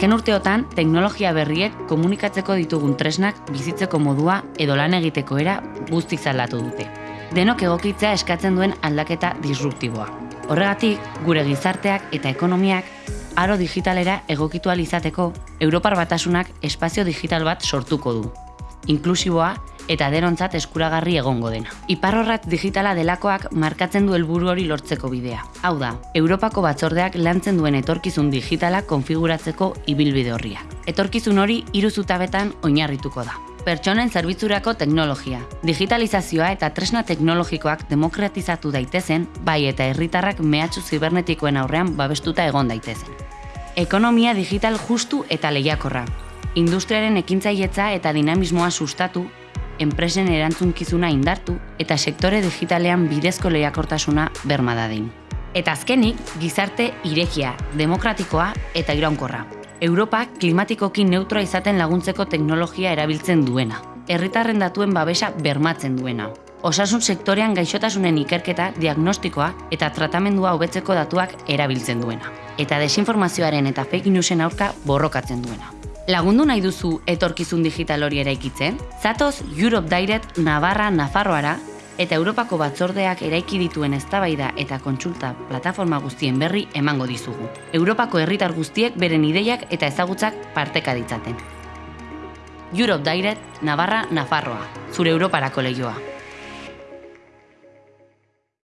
Azken urteotan, teknologia berriek komunikatzeko ditugun tresnak bizitzeko modua edo lan egiteko era guztiz aldatu dute. Denok egokitzea eskatzen duen aldaketa disruptiboa. Horregatik, gure gizarteak eta ekonomiak aro digitalera egokitu izateko Europar Batasunak espazio digital bat sortuko du. Inklusiboa eta derontzat eskuragarri egongo dena. Iparrorrat digitala delakoak markatzen du helburu hori lortzeko bidea. Hau da, Europako batzordeak lantzen duen etorkizun digitala konfiguratzeko ibilbide horria. Etorkizun hori hiru zutabetan oinarrituko da. Pertsonen zerbitzurako teknologia, digitalizazioa eta tresna teknologikoak demokratizatu daitezen, bai eta herritarrak mehatxu zibernetikoen aurrean babestuta egon daitezen. Ekonomia digital justu eta lehiakorra. Industriaren ekintzaietza eta dinamismoa sustatu enpresen erantzunkizuna indartu eta sektore digitalean bidezko lehiakortasuna berma dadin. Eta azkenik, gizarte irekia, demokratikoa eta iraunkorra. Europa klimatikoki neutroa izaten laguntzeko teknologia erabiltzen duena. Herritarren datuen babesa bermatzen duena. Osasun sektorean gaixotasunen ikerketa, diagnostikoa eta tratamendua hobetzeko datuak erabiltzen duena. Eta desinformazioaren eta fake newsen aurka borrokatzen duena. Lagundu nahi duzu etorkizun digital hori eraikitzen? Zatoz Europe Direct Navarra Nafarroara eta Europako batzordeak eraiki dituen eztabaida eta kontsulta plataforma guztien berri emango dizugu. Europako herritar guztiek beren ideiak eta ezagutzak parteka ditzaten. Europe Direct Navarra Nafarroa, zure Europarako lehioa.